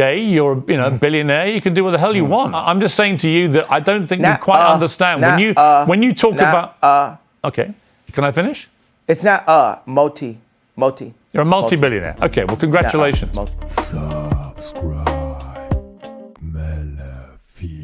yay, you're a you know, mm-hmm. billionaire, you can do what the hell you mm. want. I'm just saying to you that I don't think nah, we quite uh, understand. When you uh, when you talk about uh, Okay. Can I finish? It's not uh multi. Multi. You're a multi-billionaire. Okay, well uh, congratulations. Uh, multi. Subscribe. Melafia.